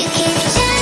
You can shine.